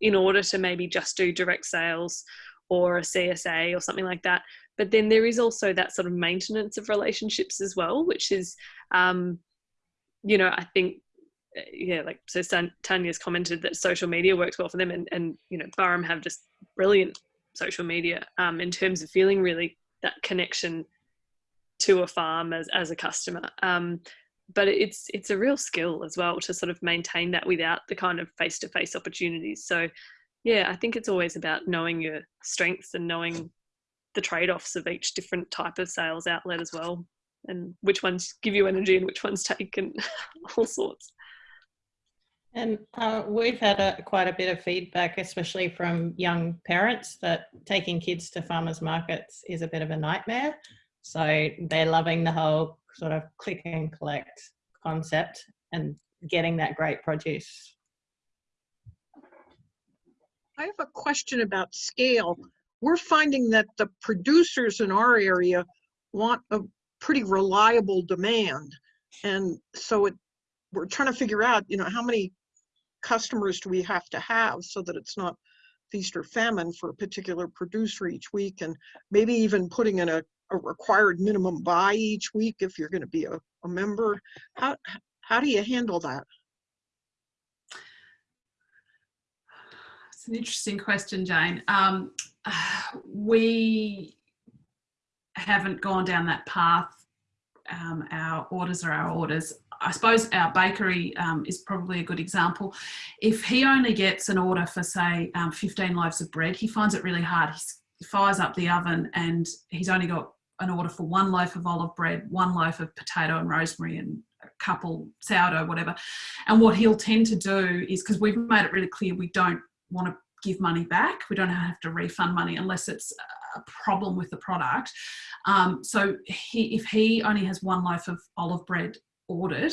in order to maybe just do direct sales or a CSA or something like that. But then there is also that sort of maintenance of relationships as well, which is, um, you know, I think, uh, yeah, like so Tanya's commented that social media works well for them, and and you know, Burrum have just brilliant social media um, in terms of feeling really that connection to a farm as, as a customer. Um, but it's it's a real skill as well to sort of maintain that without the kind of face-to-face opportunities. So yeah, I think it's always about knowing your strengths and knowing the trade-offs of each different type of sales outlet as well and which ones give you energy and which ones take and all sorts. And uh, we've had a, quite a bit of feedback, especially from young parents, that taking kids to farmers markets is a bit of a nightmare. So they're loving the whole sort of click and collect concept and getting that great produce. I have a question about scale. We're finding that the producers in our area want a pretty reliable demand. And so it, we're trying to figure out, you know, how many customers do we have to have so that it's not feast or famine for a particular producer each week? And maybe even putting in a, a required minimum buy each week if you're going to be a, a member. How how do you handle that? It's an interesting question jane. Um, we haven't gone down that path. Um, our orders are our orders I suppose our bakery um, is probably a good example. If he only gets an order for, say, um, 15 loaves of bread, he finds it really hard. he fires up the oven and he's only got an order for one loaf of olive bread, one loaf of potato and rosemary, and a couple sourdough, whatever. And what he'll tend to do is because we've made it really clear we don't want to give money back, we don't have to refund money unless it's a problem with the product. Um, so he, if he only has one loaf of olive bread ordered,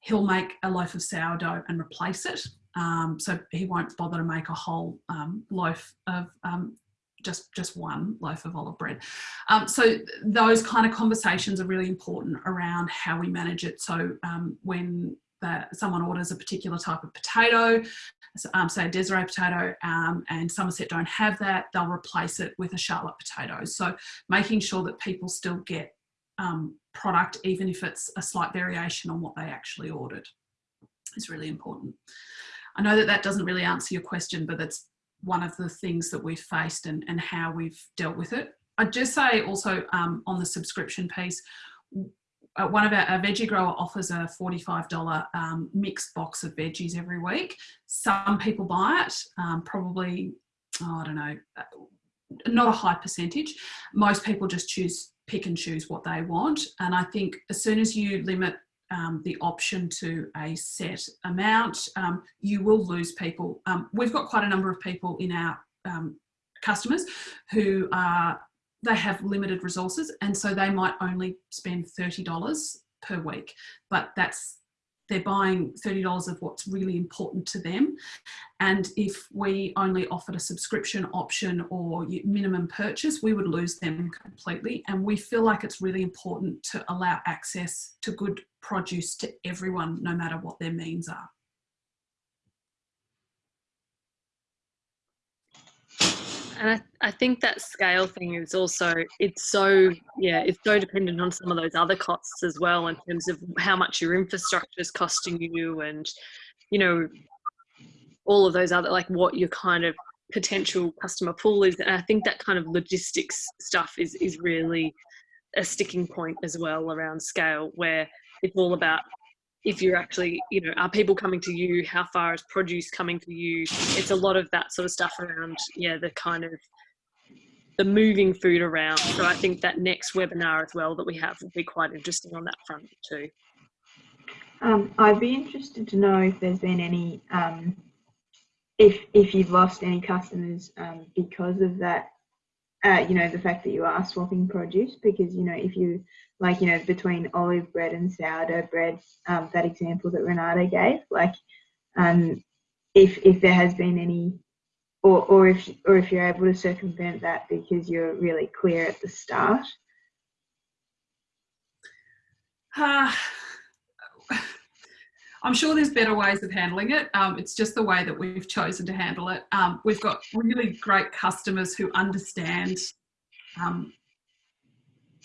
he'll make a loaf of sourdough and replace it. Um, so he won't bother to make a whole um, loaf of um, just just one loaf of olive bread. Um, so those kind of conversations are really important around how we manage it. So um, when that someone orders a particular type of potato, um, say a Desiree potato, um, and Somerset don't have that, they'll replace it with a Charlotte potato. So making sure that people still get um, product, even if it's a slight variation on what they actually ordered, is really important. I know that that doesn't really answer your question, but that's one of the things that we've faced and, and how we've dealt with it. I'd just say also um, on the subscription piece, uh, one of our, our, veggie grower offers a $45 um, mixed box of veggies every week. Some people buy it, um, probably, oh, I don't know, uh, not a high percentage. Most people just choose, pick and choose what they want. And I think as soon as you limit um, the option to a set amount, um, you will lose people. Um, we've got quite a number of people in our um, customers who are, they have limited resources and so they might only spend $30 per week, but that's they're buying $30 of what's really important to them. And if we only offered a subscription option or minimum purchase, we would lose them completely. And we feel like it's really important to allow access to good produce to everyone, no matter what their means are. And I, I think that scale thing is also it's so yeah it's so dependent on some of those other costs as well in terms of how much your infrastructure is costing you and you know all of those other like what your kind of potential customer pool is. And i think that kind of logistics stuff is is really a sticking point as well around scale where it's all about if you're actually, you know, are people coming to you? How far is produce coming to you? It's a lot of that sort of stuff around, yeah, the kind of the moving food around. So I think that next webinar as well that we have will be quite interesting on that front too. Um, I'd be interested to know if there's been any, um, if if you've lost any customers um, because of that uh, you know, the fact that you are swapping produce because, you know, if you, like, you know, between olive bread and sourdough bread, um, that example that Renata gave, like, um, if, if there has been any, or, or if, or if you're able to circumvent that because you're really clear at the start. Uh, I'm sure there's better ways of handling it. Um, it's just the way that we've chosen to handle it. Um, we've got really great customers who understand um,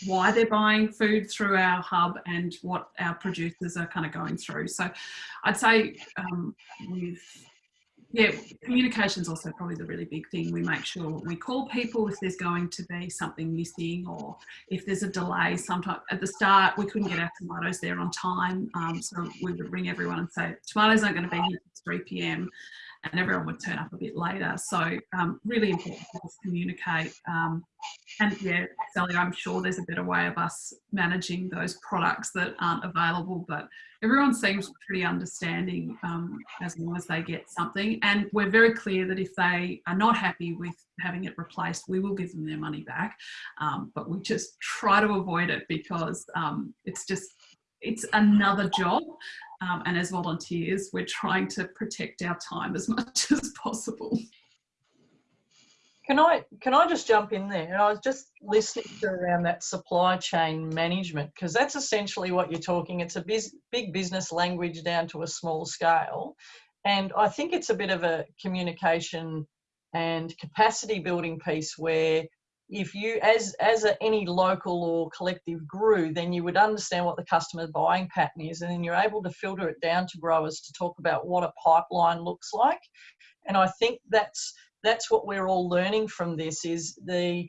why they're buying food through our hub and what our producers are kind of going through. So I'd say um, we've yeah, communication is also probably the really big thing. We make sure we call people if there's going to be something missing or if there's a delay. Sometimes at the start, we couldn't get our tomatoes there on time. Um, so we would ring everyone and say, tomatoes aren't going to be here at 3 p.m. And everyone would turn up a bit later. So um, really important to just communicate. Um, and yeah, Sally, I'm sure there's a better way of us managing those products that aren't available, but everyone seems pretty understanding um, as long as they get something. And we're very clear that if they are not happy with having it replaced, we will give them their money back. Um, but we just try to avoid it because um, it's just, it's another job. Um, and as volunteers, we're trying to protect our time as much as possible. Can I can I just jump in there? And I was just listening to around that supply chain management because that's essentially what you're talking. It's a biz, big business language down to a small scale, and I think it's a bit of a communication and capacity building piece where if you as as a, any local or collective grew then you would understand what the customer buying pattern is and then you're able to filter it down to growers to talk about what a pipeline looks like and i think that's that's what we're all learning from this is the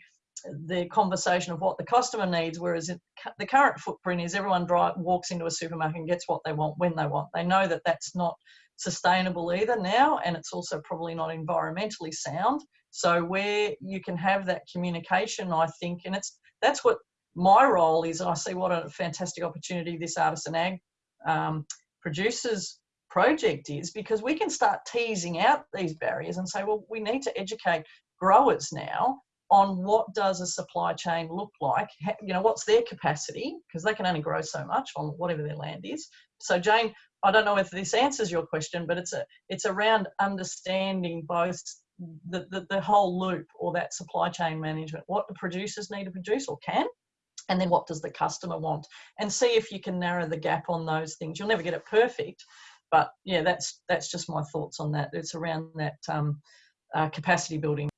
the conversation of what the customer needs, whereas it, the current footprint is everyone drive, walks into a supermarket and gets what they want when they want. They know that that's not sustainable either now, and it's also probably not environmentally sound. So where you can have that communication, I think, and it's that's what my role is. I see what a fantastic opportunity this artisan ag um, producers project is because we can start teasing out these barriers and say, well, we need to educate growers now on what does a supply chain look like you know what's their capacity because they can only grow so much on whatever their land is so jane i don't know if this answers your question but it's a it's around understanding both the, the, the whole loop or that supply chain management what the producers need to produce or can and then what does the customer want and see if you can narrow the gap on those things. You'll never get it perfect but yeah that's that's just my thoughts on that. It's around that um, uh, capacity building.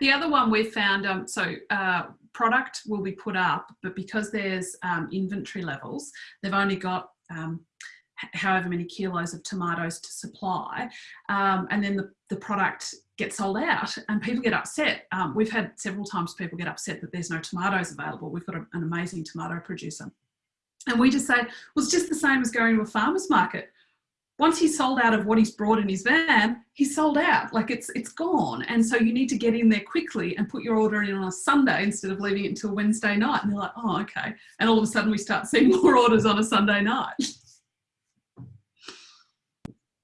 The other one we found, um, so uh, product will be put up, but because there's um, inventory levels, they've only got um, however many kilos of tomatoes to supply. Um, and then the, the product gets sold out and people get upset. Um, we've had several times people get upset that there's no tomatoes available. We've got a, an amazing tomato producer. And we just say, well, it's just the same as going to a farmer's market once he's sold out of what he's brought in his van, he's sold out. Like it's it's gone. And so you need to get in there quickly and put your order in on a Sunday instead of leaving it until Wednesday night. And they're like, oh, okay. And all of a sudden we start seeing more orders on a Sunday night.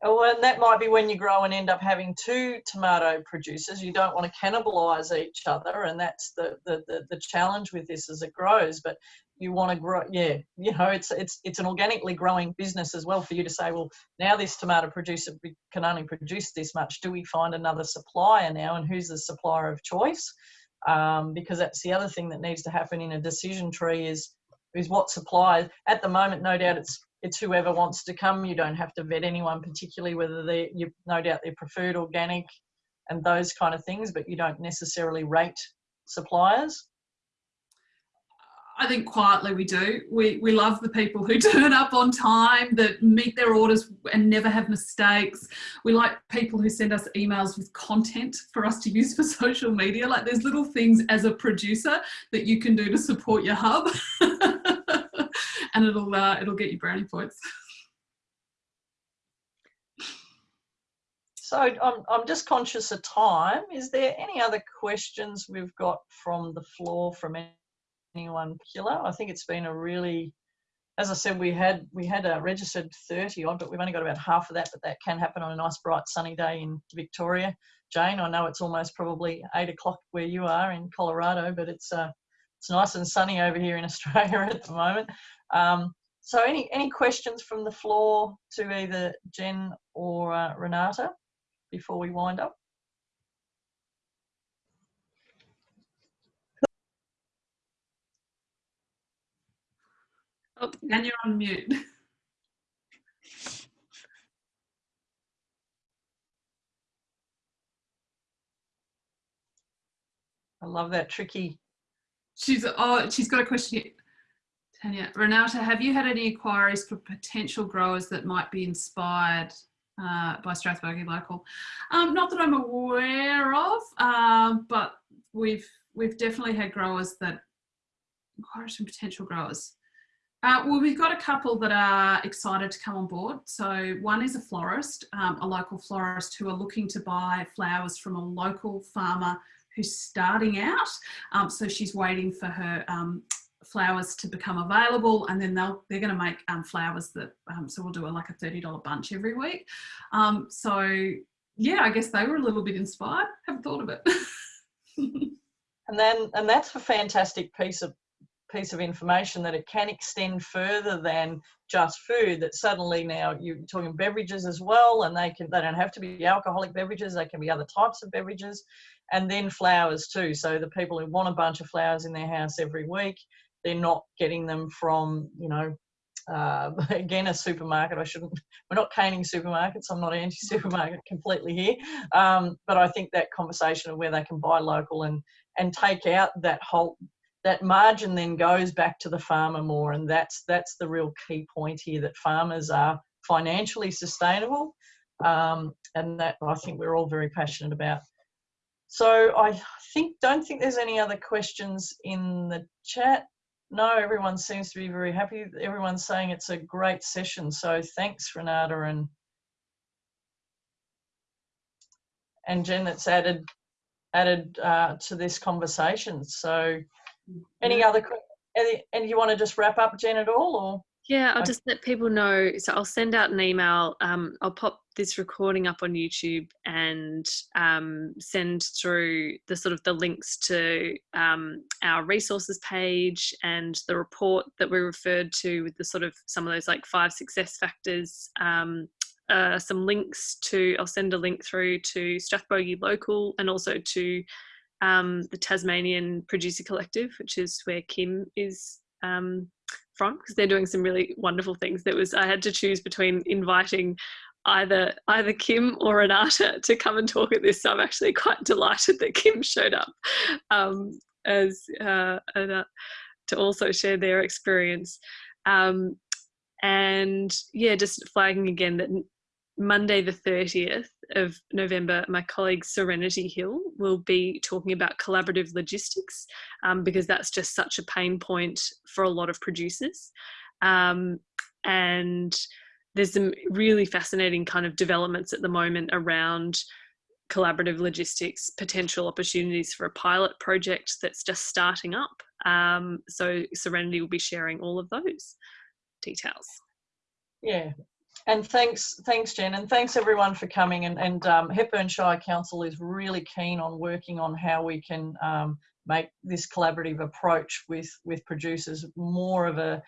Oh, and that might be when you grow and end up having two tomato producers. You don't want to cannibalise each other, and that's the, the, the, the challenge with this as it grows. But you want to grow yeah you know it's it's it's an organically growing business as well for you to say well now this tomato producer can only produce this much. Do we find another supplier now and who's the supplier of choice? Um, because that's the other thing that needs to happen in a decision tree is is what supplier at the moment no doubt it's it's whoever wants to come. You don't have to vet anyone particularly whether they you no doubt they're preferred organic and those kind of things but you don't necessarily rate suppliers I think quietly we do. We, we love the people who turn up on time, that meet their orders and never have mistakes. We like people who send us emails with content for us to use for social media. Like there's little things as a producer that you can do to support your hub and it'll, uh, it'll get you brownie points. So I'm, I'm just conscious of time. Is there any other questions we've got from the floor from killer. I think it's been a really, as I said, we had we had a registered 30 odd, but we've only got about half of that. But that can happen on a nice bright sunny day in Victoria. Jane, I know it's almost probably eight o'clock where you are in Colorado, but it's uh, it's nice and sunny over here in Australia at the moment. Um, so, any any questions from the floor to either Jen or uh, Renata before we wind up? Oh, and you're on mute. I love that tricky. She's oh, she's got a question here. Tanya, Renata, have you had any inquiries for potential growers that might be inspired uh, by Strathbogie Local? Um, not that I'm aware of, uh, but we've we've definitely had growers that inquiries from potential growers. Uh, well, we've got a couple that are excited to come on board. So one is a florist, um, a local florist who are looking to buy flowers from a local farmer who's starting out. Um, so she's waiting for her um, flowers to become available and then they'll, they're going to make um, flowers that, um, so we'll do a, like a $30 bunch every week. Um, so yeah, I guess they were a little bit inspired. Haven't thought of it. and then, and that's a fantastic piece of piece of information that it can extend further than just food that suddenly now you're talking beverages as well and they can they don't have to be alcoholic beverages they can be other types of beverages and then flowers too. So the people who want a bunch of flowers in their house every week they're not getting them from you know uh, again a supermarket. I shouldn't we're not caning supermarkets. I'm not anti-supermarket completely here. Um, but i think that conversation of where they can buy local and and take out that whole that margin then goes back to the farmer more and that's that's the real key point here that farmers are financially sustainable um, and that I think we're all very passionate about so I think don't think there's any other questions in the chat. No, everyone seems to be very happy. Everyone's saying it's a great session. So thanks, Renata and and Jen that's added added uh, to this conversation. So any other and you want to just wrap up, Jen, at all, or? Yeah, I'll just let people know. So I'll send out an email. Um, I'll pop this recording up on YouTube and um, send through the sort of the links to um, our resources page and the report that we referred to with the sort of some of those like five success factors. Um, uh, some links to. I'll send a link through to Strathbogie Local and also to um, the Tasmanian Producer Collective, which is where Kim is um, from because they're doing some really wonderful things. That was I had to choose between inviting either either Kim or Renata to come and talk at this. So I'm actually quite delighted that Kim showed up um, as uh, and, uh, to also share their experience. Um, and yeah, just flagging again that Monday the 30th of November, my colleague Serenity Hill will be talking about collaborative logistics um, because that's just such a pain point for a lot of producers. Um, and there's some really fascinating kind of developments at the moment around collaborative logistics, potential opportunities for a pilot project that's just starting up. Um, so Serenity will be sharing all of those details. Yeah. And thanks, thanks, Jen, and thanks everyone for coming. And, and um, Hepburn Shire Council is really keen on working on how we can um, make this collaborative approach with with producers more of a,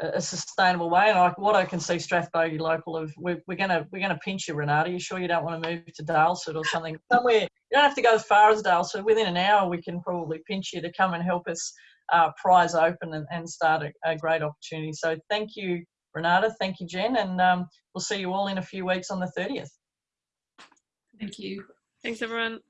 a sustainable way. And what I can see, Strathbogie Local of we're, we're gonna we're gonna pinch you, Renata. You sure you don't want to move to Daylesford or something? Somewhere you don't have to go as far as Daylesford. Within an hour, we can probably pinch you to come and help us uh, prize open and, and start a, a great opportunity. So thank you, Renata. Thank you, Jen, and um, we'll see you all in a few weeks on the 30th. Thank you. Thanks, everyone.